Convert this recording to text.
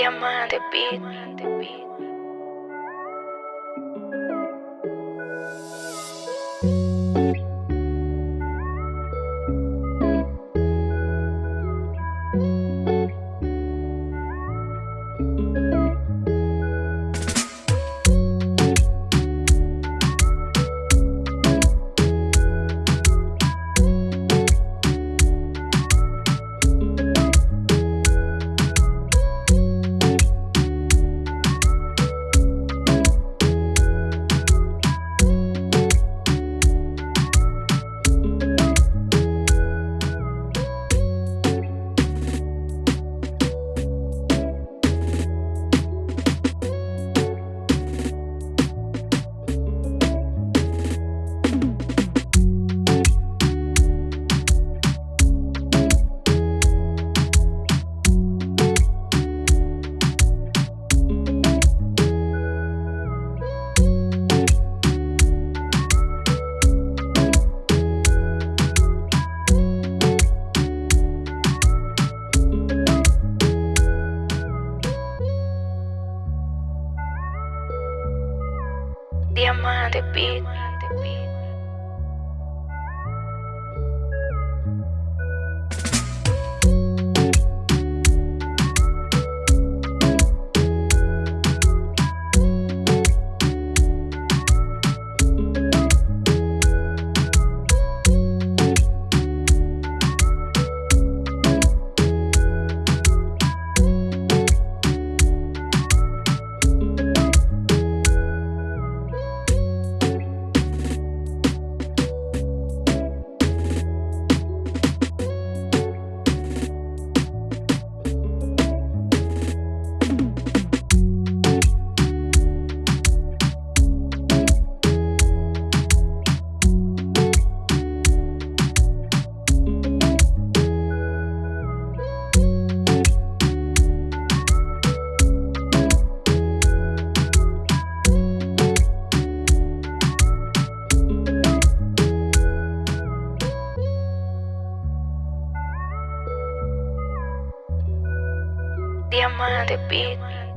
Diamante Beat. Diamante Beat. Diamante Beat. Diamante Beat.